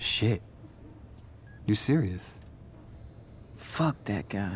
Shit. You serious? Fuck that guy.